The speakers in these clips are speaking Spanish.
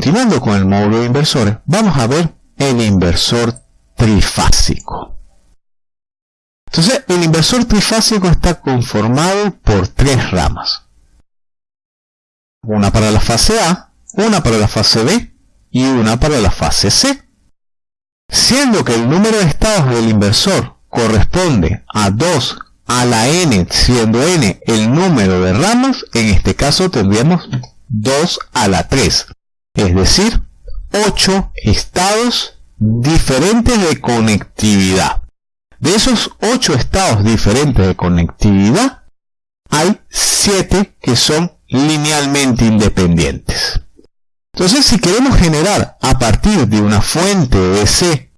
continuando con el módulo de inversores, vamos a ver el inversor trifásico. Entonces, el inversor trifásico está conformado por tres ramas. Una para la fase A, una para la fase B y una para la fase C. Siendo que el número de estados del inversor corresponde a 2 a la n, siendo n el número de ramas, en este caso tendríamos 2 a la 3, es decir, 8 estados diferentes de conectividad. De esos 8 estados diferentes de conectividad, hay 7 que son linealmente independientes. Entonces, si queremos generar a partir de una fuente de C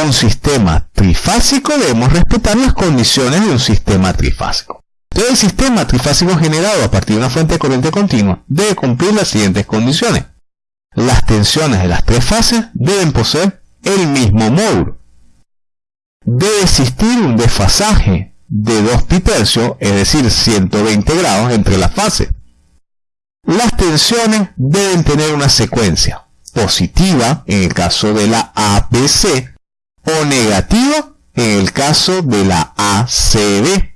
un sistema trifásico, debemos respetar las condiciones de un sistema trifásico. Todo el sistema trifásico generado a partir de una fuente de corriente continua debe cumplir las siguientes condiciones. Las tensiones de las tres fases deben poseer el mismo módulo. Debe existir un desfasaje de 2 pi es decir, 120 grados entre las fases. Las tensiones deben tener una secuencia positiva en el caso de la ABC o negativa en el caso de la ACB.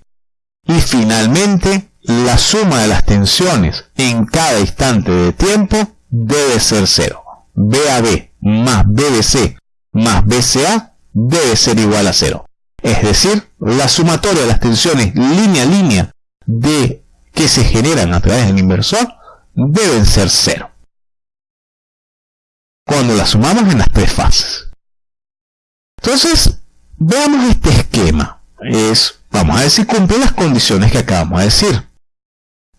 Y finalmente, la suma de las tensiones en cada instante de tiempo debe ser cero. BAB más BBC más BCA debe ser igual a cero. Es decir, la sumatoria de las tensiones línea a línea de que se generan a través del inversor deben ser cero. Cuando la sumamos en las tres fases. Entonces, veamos este esquema. Es Vamos a si cumple las condiciones que acabamos de decir.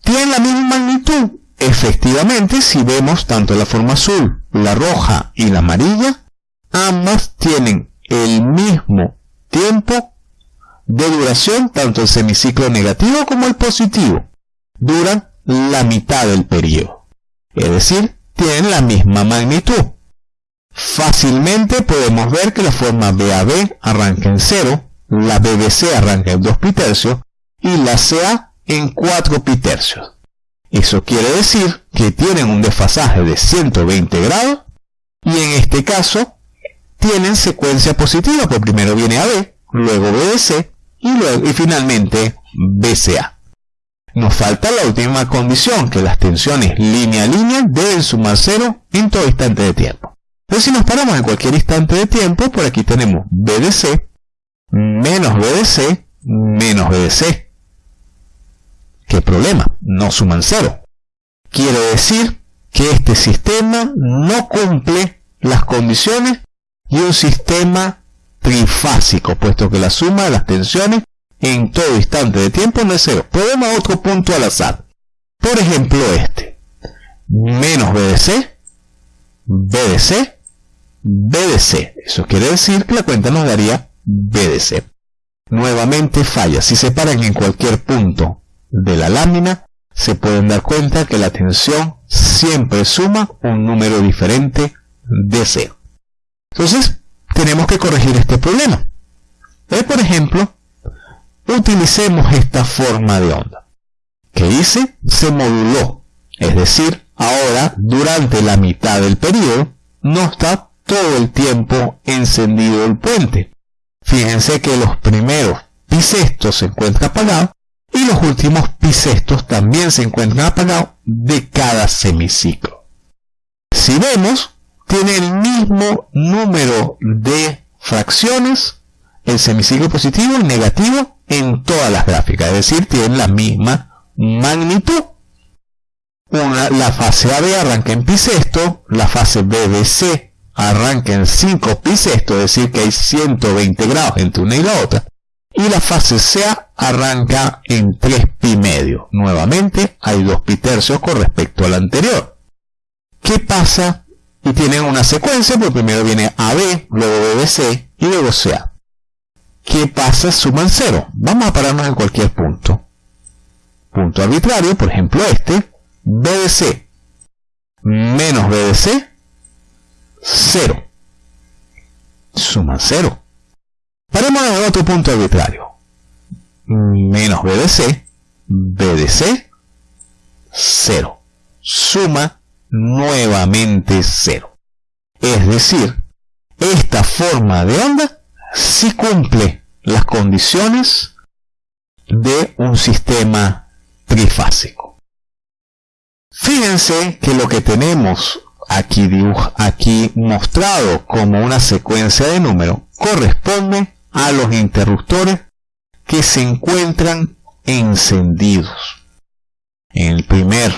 ¿Tienen la misma magnitud? Efectivamente, si vemos tanto la forma azul, la roja y la amarilla, ambas tienen el mismo tiempo de duración, tanto el semiciclo negativo como el positivo. Duran la mitad del periodo. Es decir, tienen la misma magnitud. Fácilmente podemos ver que la forma BAB arranca en 0, la BBC arranca en 2 pi tercios y la CA en 4 pi tercios. Eso quiere decir que tienen un desfasaje de 120 grados y en este caso tienen secuencia positiva, porque primero viene AB, luego BBC y, luego, y finalmente BCA. Nos falta la última condición, que las tensiones línea a línea deben sumar cero en todo instante de tiempo. Entonces si nos paramos en cualquier instante de tiempo, por aquí tenemos BDC menos BDC menos BDC. ¿Qué problema? No suman cero. Quiere decir que este sistema no cumple las condiciones de un sistema trifásico, puesto que la suma de las tensiones en todo instante de tiempo no es cero. Podemos otro punto al azar. Por ejemplo este. Menos BDC, BDC, BDC. Eso quiere decir que la cuenta nos daría BDC. Nuevamente falla. Si se paran en cualquier punto de la lámina, se pueden dar cuenta que la tensión siempre suma un número diferente de C. Entonces, tenemos que corregir este problema. Eh, por ejemplo, utilicemos esta forma de onda. que hice? Se moduló. Es decir, ahora, durante la mitad del periodo, no está todo el tiempo encendido el puente. Fíjense que los primeros pisestos se encuentran apagados y los últimos pisestos también se encuentran apagados de cada semiciclo. Si vemos, tiene el mismo número de fracciones, el semiciclo positivo y negativo en todas las gráficas, es decir, tienen la misma magnitud. la fase AB arranca en pisesto, la fase BBC arranca en 5 pi sexto, es decir que hay 120 grados entre una y la otra, y la fase CA arranca en 3 pi medio. Nuevamente hay 2 pi tercios con respecto al anterior. ¿Qué pasa? Y tienen una secuencia, porque primero viene AB, luego BBC y luego CA. ¿Qué pasa? Suman 0. Vamos a pararnos en cualquier punto. Punto arbitrario, por ejemplo este, BBC menos BBC 0. Suma 0. Paremos en otro punto arbitrario. Menos BDC, BDC, 0. Suma nuevamente cero. Es decir, esta forma de onda sí cumple las condiciones de un sistema trifásico. Fíjense que lo que tenemos aquí, aquí mostrado como una secuencia de números corresponde a los interruptores que se encuentran encendidos. En el primero,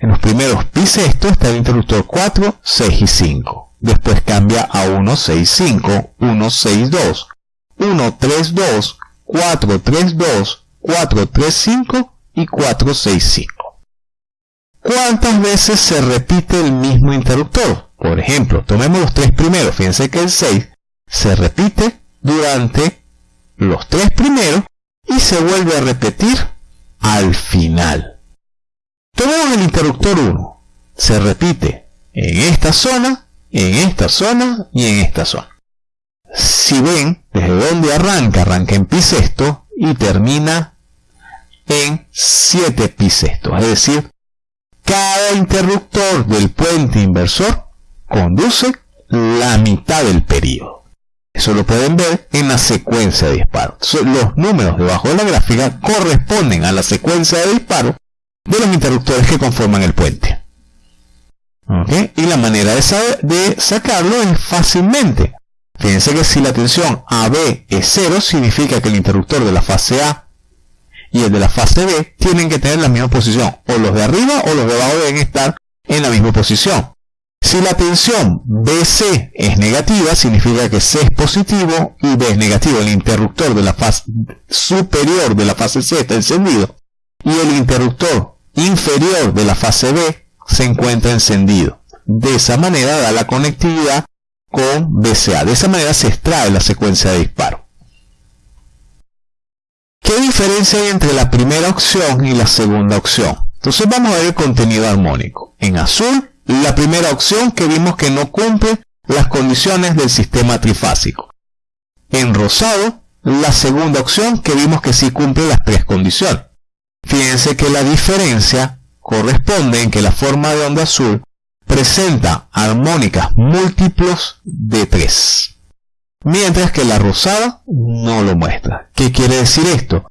en los primeros esto está el interruptor 4, 6 y 5. Después cambia a 1, 6, 5, 1, 6, 2, 1, 3, 2, 4, 3, 2, 4, 3, 5 y 4, 6, 5. ¿Cuántas veces se repite el mismo interruptor? Por ejemplo, tomemos los tres primeros. Fíjense que el 6 se repite durante los tres primeros y se vuelve a repetir al final. Tomemos el interruptor 1. Se repite en esta zona, en esta zona y en esta zona. Si ven, desde donde arranca, arranca en pi sexto y termina en 7 pi sexto. Es decir, cada interruptor del puente inversor conduce la mitad del periodo. Eso lo pueden ver en la secuencia de disparo. Los números debajo de la gráfica corresponden a la secuencia de disparo de los interruptores que conforman el puente. Y la manera de, de sacarlo es fácilmente. Fíjense que si la tensión AB es 0, significa que el interruptor de la fase A y el de la fase B tienen que tener la misma posición. O los de arriba o los de abajo deben estar en la misma posición. Si la tensión BC es negativa, significa que C es positivo y B es negativo. El interruptor de la fase superior de la fase C está encendido y el interruptor inferior de la fase B se encuentra encendido. De esa manera da la conectividad con BCA. De esa manera se extrae la secuencia de disparo. ¿Qué diferencia hay entre la primera opción y la segunda opción? Entonces vamos a ver el contenido armónico. En azul, la primera opción que vimos que no cumple las condiciones del sistema trifásico. En rosado, la segunda opción que vimos que sí cumple las tres condiciones. Fíjense que la diferencia corresponde en que la forma de onda azul presenta armónicas múltiplos de 3 mientras que la rosada no lo muestra. ¿Qué quiere decir esto?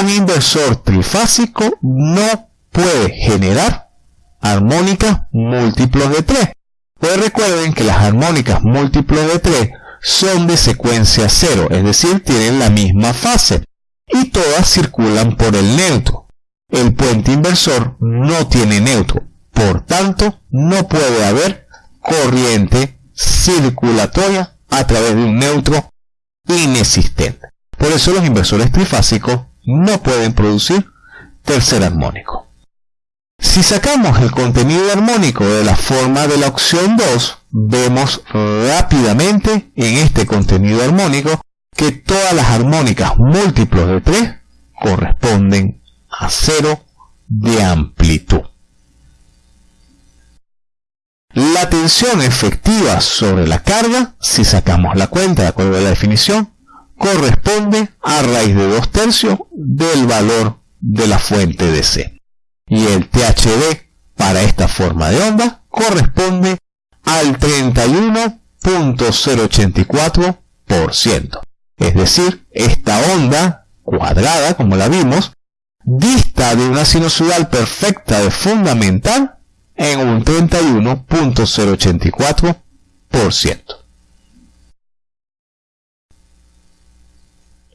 Un inversor trifásico no puede generar armónicas múltiplos de 3. Pues recuerden que las armónicas múltiplos de 3 son de secuencia cero, es decir, tienen la misma fase y todas circulan por el neutro. El puente inversor no tiene neutro, por tanto no puede haber corriente circulatoria a través de un neutro inexistente. Por eso los inversores trifásicos no pueden producir tercer armónico. Si sacamos el contenido armónico de la forma de la opción 2, vemos rápidamente en este contenido armónico que todas las armónicas múltiplos de 3 corresponden a cero de amplitud. La tensión efectiva sobre la carga, si sacamos la cuenta de acuerdo a la definición, corresponde a raíz de 2 tercios del valor de la fuente de C. Y el THD para esta forma de onda corresponde al 31.084%. Es decir, esta onda cuadrada, como la vimos, dista de una sinusoidal perfecta de fundamental en un 31.084%.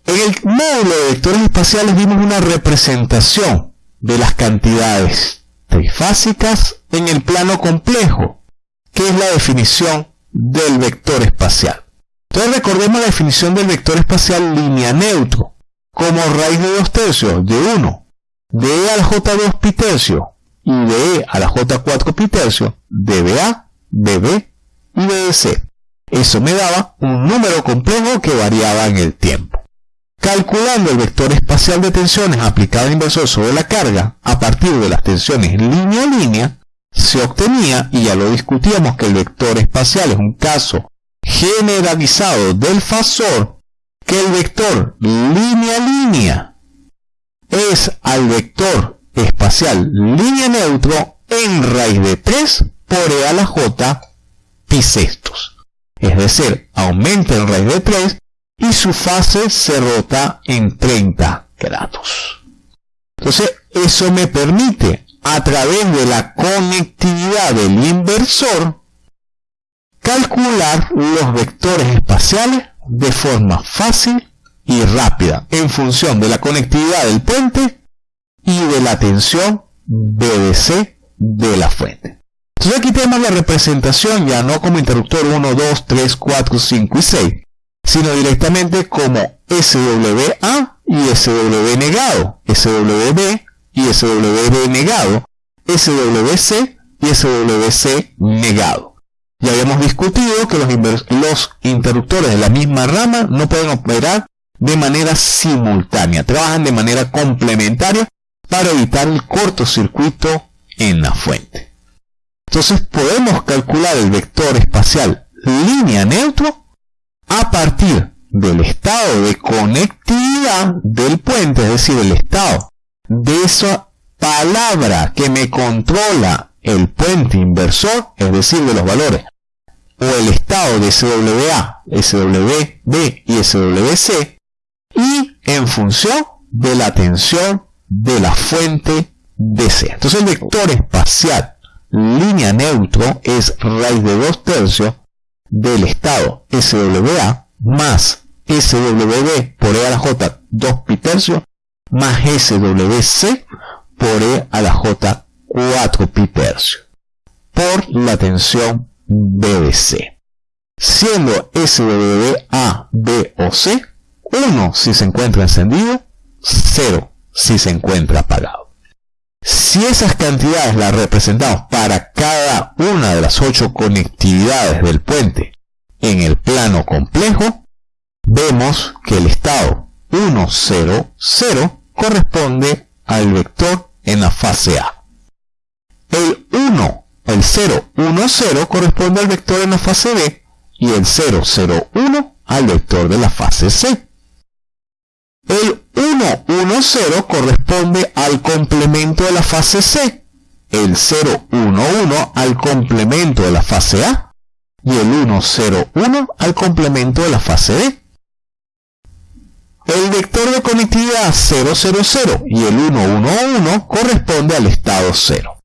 En el módulo de vectores espaciales vimos una representación de las cantidades trifásicas en el plano complejo, que es la definición del vector espacial. Entonces recordemos la definición del vector espacial línea neutro, como raíz de 2 tercios de 1, de E al J2 pi tercio y de E a la J4 pi tercio, de BA, BB y BC. Eso me daba un número complejo que variaba en el tiempo. Calculando el vector espacial de tensiones aplicado inversor sobre la carga a partir de las tensiones línea a línea, se obtenía, y ya lo discutíamos, que el vector espacial es un caso generalizado del fasor, que el vector línea a línea es al vector espacial línea neutro en raíz de 3 por e a la j pi sextos. Es decir, aumenta en raíz de 3 y su fase se rota en 30 grados. Entonces, eso me permite, a través de la conectividad del inversor, calcular los vectores espaciales de forma fácil y rápida en función de la conectividad del puente y de la tensión BDC de la fuente. Entonces aquí tenemos la representación ya no como interruptor 1, 2, 3, 4, 5 y 6, sino directamente como SWA y SW negado, SWB y SWB negado, SWC y SWC negado. Ya habíamos discutido que los, los interruptores de la misma rama no pueden operar de manera simultánea, trabajan de manera complementaria para evitar el cortocircuito en la fuente. Entonces podemos calcular el vector espacial línea neutro a partir del estado de conectividad del puente, es decir, el estado de esa palabra que me controla el puente inversor, es decir, de los valores, o el estado de SWA, SWB y SWC, y en función de la tensión de la fuente DC. Entonces el vector espacial línea neutro es raíz de 2 tercios del estado SWA más SWB por E a la J 2 pi tercio más SWC por E a la J 4 pi tercio por la tensión BBC. Siendo SWB A, B o C 1 si se encuentra encendido, 0 si se encuentra apagado. Si esas cantidades las representamos para cada una de las 8 conectividades del puente en el plano complejo, vemos que el estado 1, 0, 0 corresponde al vector en la fase A. El 1, el 0, 1, 0 corresponde al vector en la fase B y el 0, 0, 1 al vector de la fase C. El 1, 1, 0 corresponde al complemento de la fase C, el 0, 1, 1 al complemento de la fase A y el 1, 0, 1 al complemento de la fase D. El vector de conectividad 0, 0, 0 y el 1, 1, 1 corresponde al estado 0.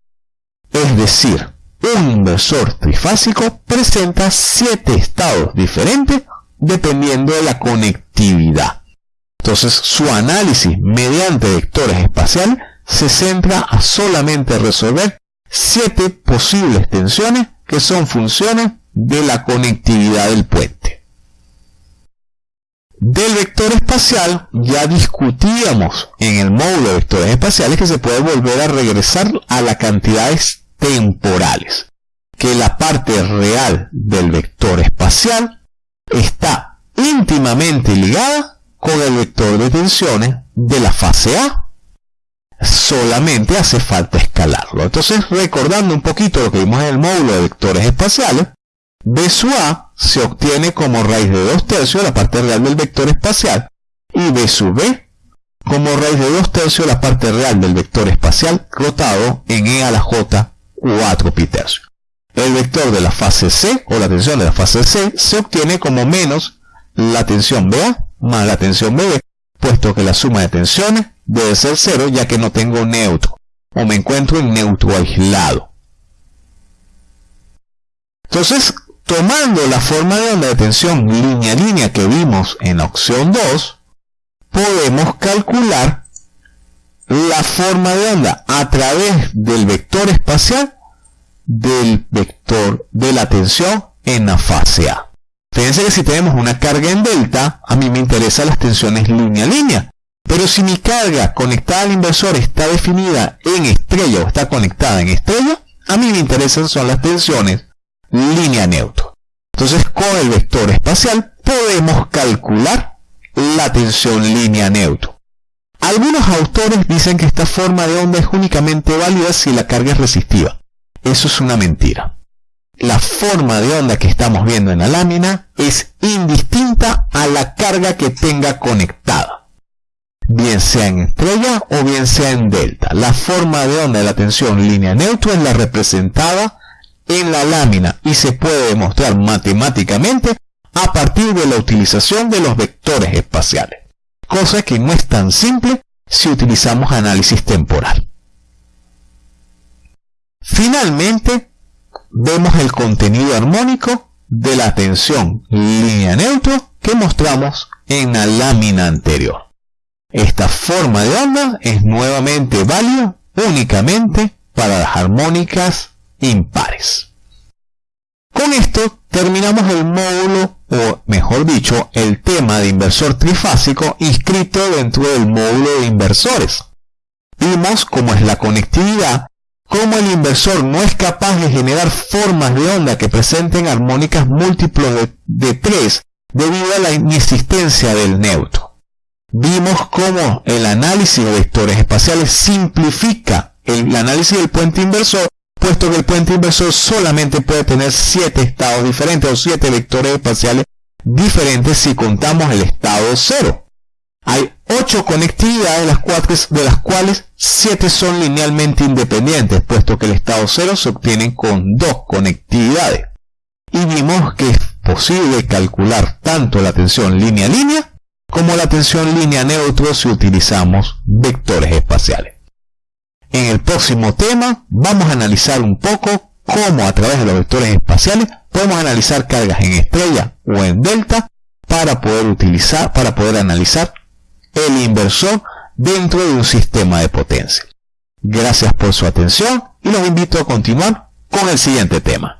Es decir, un inversor trifásico presenta 7 estados diferentes dependiendo de la conectividad. Entonces su análisis mediante vectores espaciales se centra a solamente resolver siete posibles tensiones que son funciones de la conectividad del puente. Del vector espacial ya discutíamos en el módulo de vectores espaciales que se puede volver a regresar a las cantidades temporales, que la parte real del vector espacial está íntimamente ligada con el vector de tensiones de la fase A. Solamente hace falta escalarlo. Entonces, recordando un poquito lo que vimos en el módulo de vectores espaciales, B sub A se obtiene como raíz de 2 tercios la parte real del vector espacial y B sub B como raíz de 2 tercios la parte real del vector espacial rotado en E a la J 4 pi tercio. El vector de la fase C o la tensión de la fase C se obtiene como menos la tensión BA más la tensión BB, puesto que la suma de tensiones debe ser cero ya que no tengo neutro, o me encuentro en neutro aislado. Entonces, tomando la forma de onda de tensión línea a línea que vimos en la opción 2, podemos calcular la forma de onda a través del vector espacial del vector de la tensión en la fase A. Fíjense que si tenemos una carga en delta, a mí me interesan las tensiones línea a línea. Pero si mi carga conectada al inversor está definida en estrella o está conectada en estrella, a mí me interesan son las tensiones línea neutro. Entonces con el vector espacial podemos calcular la tensión línea neutro. Algunos autores dicen que esta forma de onda es únicamente válida si la carga es resistiva. Eso es una mentira la forma de onda que estamos viendo en la lámina es indistinta a la carga que tenga conectada. bien sea en estrella o bien sea en delta. La forma de onda de la tensión línea neutra es la representada en la lámina y se puede demostrar matemáticamente a partir de la utilización de los vectores espaciales, cosa que no es tan simple si utilizamos análisis temporal. Finalmente, vemos el contenido armónico de la tensión línea neutro que mostramos en la lámina anterior. Esta forma de onda es nuevamente válida únicamente para las armónicas impares. Con esto terminamos el módulo, o mejor dicho, el tema de inversor trifásico inscrito dentro del módulo de inversores. Vimos cómo es la conectividad, cómo el inversor no es capaz de generar formas de onda que presenten armónicas múltiplos de, de 3 debido a la inexistencia del neutro. Vimos cómo el análisis de vectores espaciales simplifica el análisis del puente inversor puesto que el puente inversor solamente puede tener 7 estados diferentes o 7 vectores espaciales diferentes si contamos el estado 0. Hay 8 conectividades de las, de las cuales 7 son linealmente independientes, puesto que el estado 0 se obtiene con 2 conectividades. Y vimos que es posible calcular tanto la tensión línea-línea como la tensión línea-neutro si utilizamos vectores espaciales. En el próximo tema vamos a analizar un poco cómo a través de los vectores espaciales podemos analizar cargas en estrella o en delta para poder utilizar, para poder analizar el inversor dentro de un sistema de potencia. Gracias por su atención y los invito a continuar con el siguiente tema.